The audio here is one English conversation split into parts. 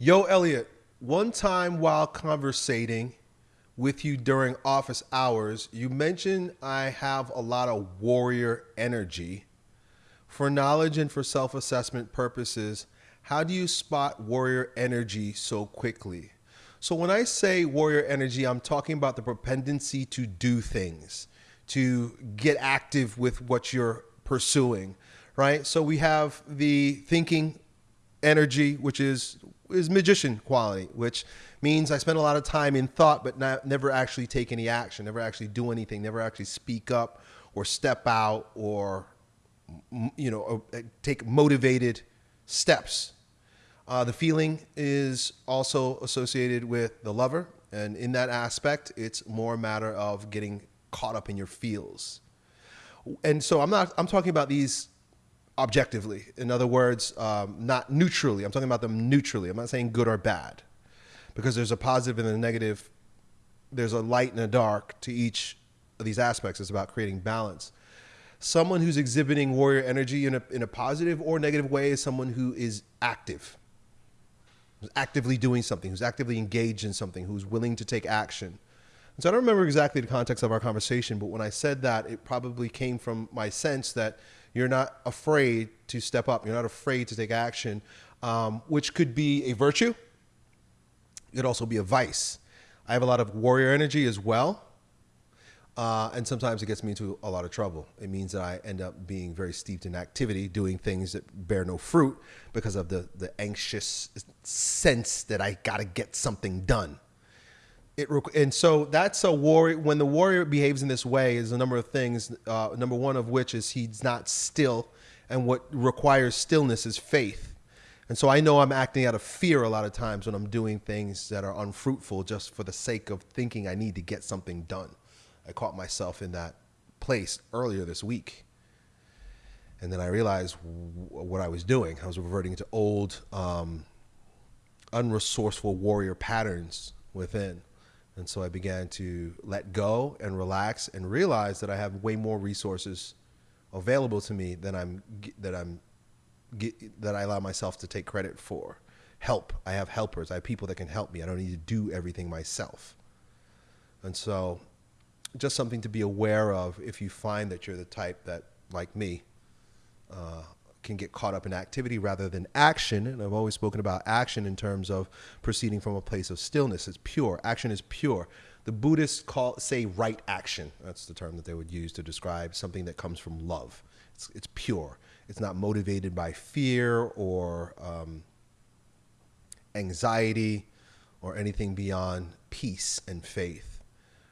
Yo, Elliot, one time while conversating with you during office hours, you mentioned I have a lot of warrior energy. For knowledge and for self assessment purposes, how do you spot warrior energy so quickly? So, when I say warrior energy, I'm talking about the propensity to do things, to get active with what you're pursuing, right? So, we have the thinking energy, which is is magician quality, which means I spend a lot of time in thought, but not, never actually take any action, never actually do anything, never actually speak up or step out or you know uh, take motivated steps. Uh, the feeling is also associated with the lover, and in that aspect, it's more a matter of getting caught up in your feels. And so I'm not. I'm talking about these objectively. In other words, um, not neutrally. I'm talking about them neutrally. I'm not saying good or bad, because there's a positive and a negative. There's a light and a dark to each of these aspects. It's about creating balance. Someone who's exhibiting warrior energy in a, in a positive or negative way is someone who is active, who's actively doing something, who's actively engaged in something, who's willing to take action. And so I don't remember exactly the context of our conversation, but when I said that, it probably came from my sense that you're not afraid to step up. You're not afraid to take action, um, which could be a virtue. It could also be a vice. I have a lot of warrior energy as well. Uh, and sometimes it gets me into a lot of trouble. It means that I end up being very steeped in activity, doing things that bear no fruit because of the, the anxious sense that I got to get something done. It, and so that's a warrior. When the warrior behaves in this way, is a number of things. Uh, number one of which is he's not still, and what requires stillness is faith. And so I know I'm acting out of fear a lot of times when I'm doing things that are unfruitful just for the sake of thinking I need to get something done. I caught myself in that place earlier this week. And then I realized what I was doing. I was reverting to old, um, unresourceful warrior patterns within. And so I began to let go and relax and realize that I have way more resources available to me than I'm that I'm that I allow myself to take credit for. Help. I have helpers. I have people that can help me. I don't need to do everything myself. And so just something to be aware of if you find that you're the type that like me uh, can get caught up in activity rather than action. And I've always spoken about action in terms of proceeding from a place of stillness. It's pure. Action is pure. The Buddhists call say right action. That's the term that they would use to describe something that comes from love. It's, it's pure. It's not motivated by fear or um, anxiety or anything beyond peace and faith.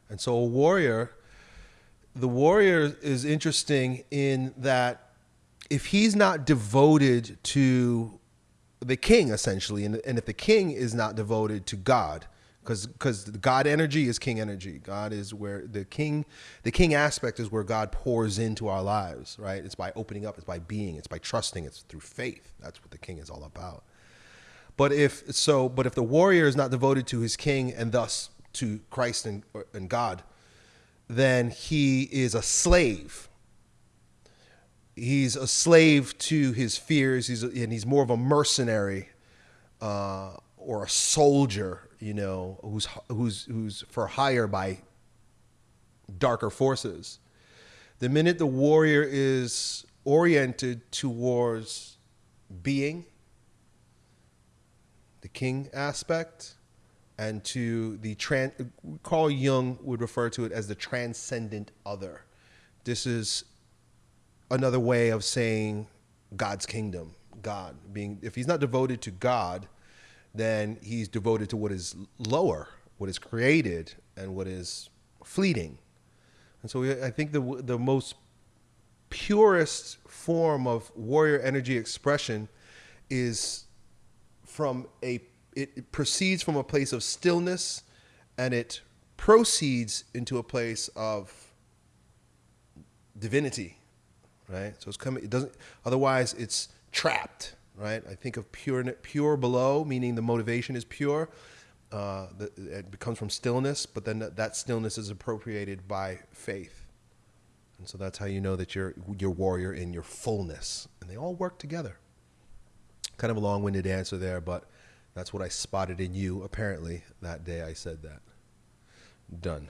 And so a warrior, the warrior is interesting in that if he's not devoted to the king essentially and, and if the king is not devoted to god because because god energy is king energy. God is where the king the king aspect is where god pours into our lives right? It's by opening up it's by being it's by trusting it's through faith. That's what the king is all about. But if so but if the warrior is not devoted to his king and thus to christ and, and god then he is a slave he's a slave to his fears. He's and he's more of a mercenary uh, or a soldier, you know, who's who's who's for hire by darker forces. The minute the warrior is oriented towards being, the king aspect, and to the trans, Carl Jung would refer to it as the transcendent other. This is another way of saying God's kingdom. God being, if he's not devoted to God, then he's devoted to what is lower, what is created, and what is fleeting. And so I think the the most purest form of warrior energy expression is from a it, it proceeds from a place of stillness and it proceeds into a place of divinity right? So it's coming. It doesn't. Otherwise, it's trapped, right? I think of pure, pure below, meaning the motivation is pure. Uh, it comes from stillness, but then that, stillness is appropriated by faith, and so that's how you know that you're you're warrior in your fullness, and they all work together. Kind of a long-winded answer there, but That's what I spotted in you, apparently, that day I said that. Done.